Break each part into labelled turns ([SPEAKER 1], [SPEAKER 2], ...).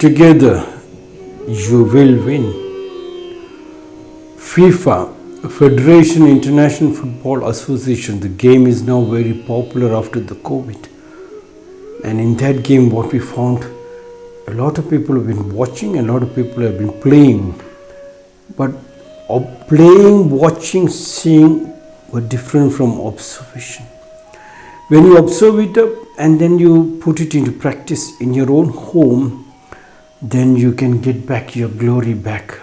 [SPEAKER 1] together, you will win. FIFA, Federation International Football Association, the game is now very popular after the COVID. And in that game, what we found, a lot of people have been watching, a lot of people have been playing. But playing, watching, seeing were different from observation. When you observe it up and then you put it into practice in your own home, then you can get back your glory back,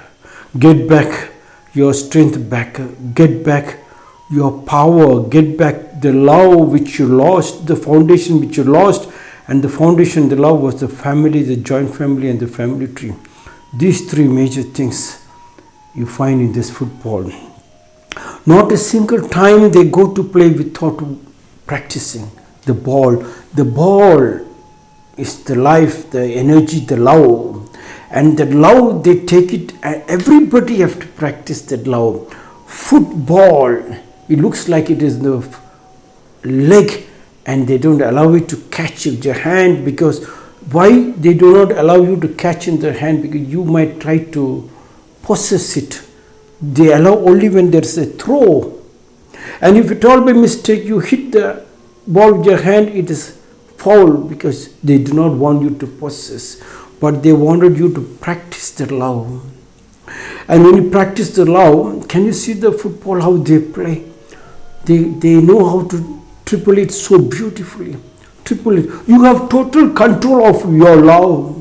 [SPEAKER 1] get back your strength back, get back your power, get back the love which you lost, the foundation which you lost, and the foundation, the love was the family, the joint family, and the family tree. These three major things you find in this football. Not a single time they go to play without practicing the ball. The ball is the life, the energy, the love. And the love they take it uh, everybody have to practice that love. Football, it looks like it is the leg and they don't allow it to catch with your hand because why they do not allow you to catch in their hand because you might try to possess it. They allow only when there's a throw. And if at all by mistake you hit the ball with your hand, it is foul because they do not want you to possess, but they wanted you to practice the love. And when you practice the love, can you see the football how they play? They, they know how to triple it so beautifully. Triple it. You have total control of your love.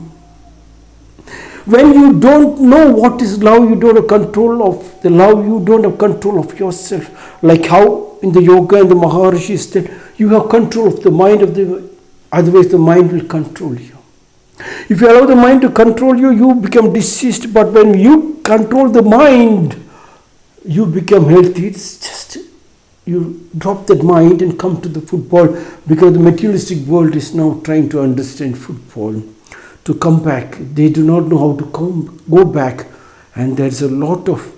[SPEAKER 1] When you don't know what is love, you don't have control of the love, you don't have control of yourself. Like how in the yoga and the Maharishi said, you have control of the mind of the otherwise the mind will control you. If you allow the mind to control you, you become diseased. But when you control the mind, you become healthy. It's just you drop that mind and come to the football because the materialistic world is now trying to understand football to come back. They do not know how to come go back, and there's a lot of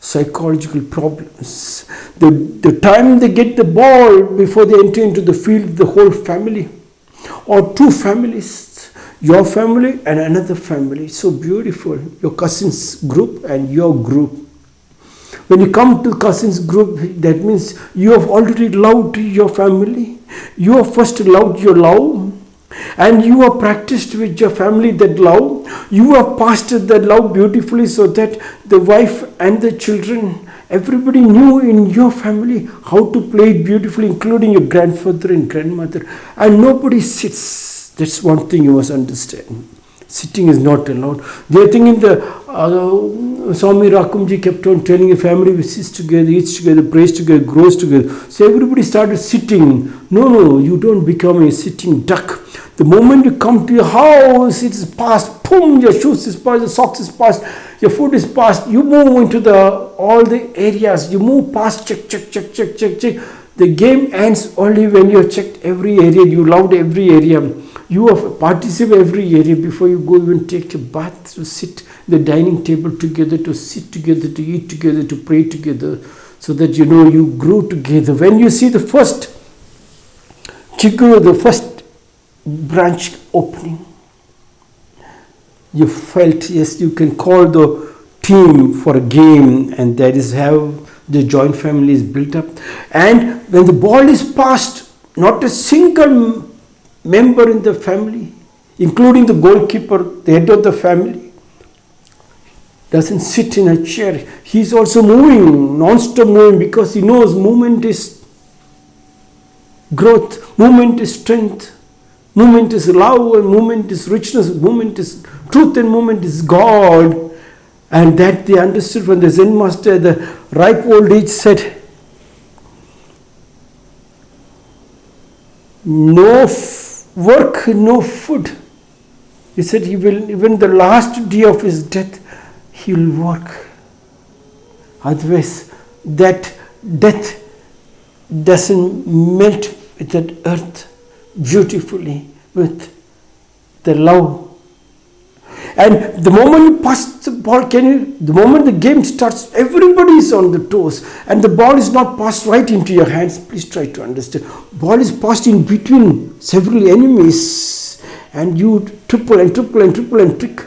[SPEAKER 1] psychological problems. The, the time they get the ball before they enter into the field, the whole family or two families, your family and another family, so beautiful. Your cousins group and your group. When you come to cousins group, that means you have already loved your family. You have first loved your love and you have practiced with your family that love you have passed that love beautifully so that the wife and the children everybody knew in your family how to play it beautifully including your grandfather and grandmother and nobody sits that's one thing you must understand sitting is not allowed they think in the uh, Swami Rakumji kept on telling a family we sits together, eats together, prays together, grows together. So everybody started sitting. No, no, you don't become a sitting duck. The moment you come to your house, it is past. Boom, your shoes is past, your socks is past, your food is past. You move into the all the areas. You move past. Check, check, check, check, check, check. The game ends only when you have checked every area. You loved every area. You have participated every area before you go even take a bath to sit the dining table together, to sit together, to eat together, to pray together, so that you know you grow together. When you see the first chigur, the first branch opening, you felt yes, you can call the team for a game, and that is how the joint family is built up. And when the ball is passed, not a single member in the family, including the goalkeeper, the head of the family, doesn't sit in a chair. He's also moving, non-stop moving, because he knows movement is growth, movement is strength, movement is love, and movement is richness, movement is truth, and movement is God. And that they understood when the Zen master the ripe old age said, No work, no food. He said he will, even the last day of his death, he will work. Otherwise, that death doesn't melt with that earth beautifully with the love. And the moment you pass the ball, can you, the moment the game starts, everybody is on the toes, and the ball is not passed right into your hands. Please try to understand. Ball is passed in between several enemies, and you triple and triple and triple and trick.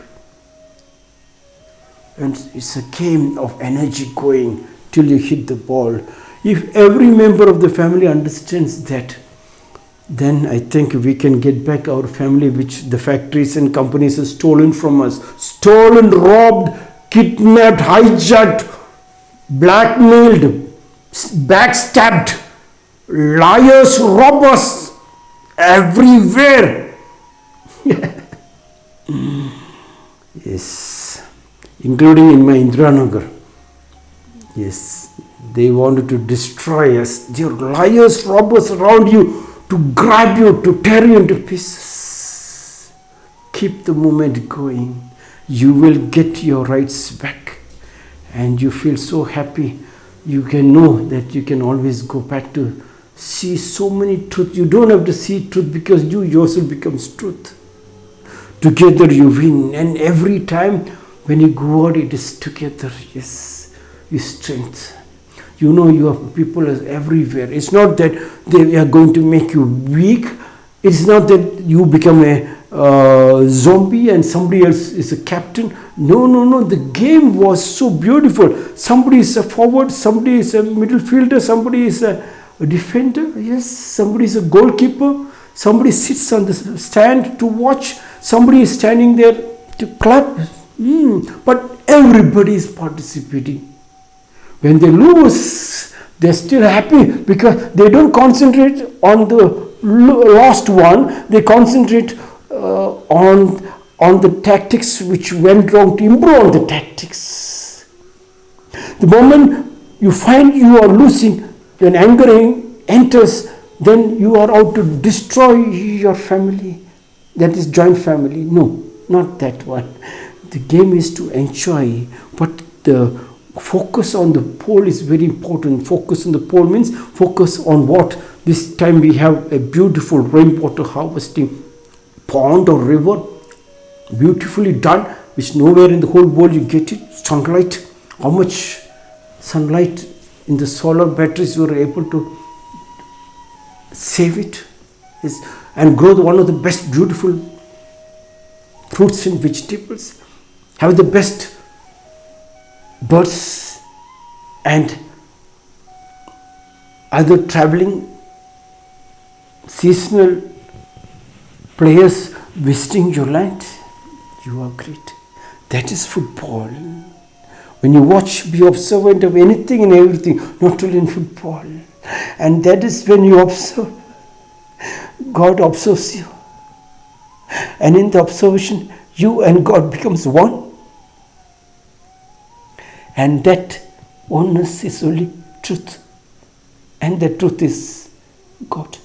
[SPEAKER 1] And it's a game of energy going till you hit the ball. If every member of the family understands that, then I think we can get back our family, which the factories and companies have stolen from us. Stolen, robbed, kidnapped, hijacked, blackmailed, backstabbed, liars, robbers, everywhere. yes, including in my Indiranagar. Yes, they wanted to destroy us. There are liars, robbers around you to grab you, to tear you into pieces. Keep the movement going. You will get your rights back. And you feel so happy. You can know that you can always go back to see so many truth. You don't have to see truth because you yourself becomes truth. Together you win. And every time when you go out, it is together. Yes, you strength you know your people is everywhere. It's not that they are going to make you weak. It's not that you become a uh, zombie and somebody else is a captain. No no no. The game was so beautiful. Somebody is a forward somebody is a middle fielder somebody is a, defender. Yes somebody is a goalkeeper. Somebody sits on the stand to watch. Somebody is standing there to clap. Mm, but everybody is participating when they lose, they're still happy because they don't concentrate on the lost one, they concentrate uh, on, on the tactics which went wrong to improve on the tactics. The moment you find you are losing, when anger enters, then you are out to destroy your family. That is joint family. No, not that one. The game is to enjoy, what the focus on the pole is very important. Focus on the pole means focus on what? This time we have a beautiful rainwater harvesting pond or river beautifully done which nowhere in the whole world you get it. Sunlight how much sunlight in the solar batteries were able to save it is and grow the, one of the best beautiful fruits and vegetables. Have the best birds and other traveling seasonal players visiting your land. You are great. That is football. When you watch, be observant of anything and everything, not only in football. And that is when you observe, God observes you. And in the observation, you and God becomes one. And that oneness is only truth. And the truth is God.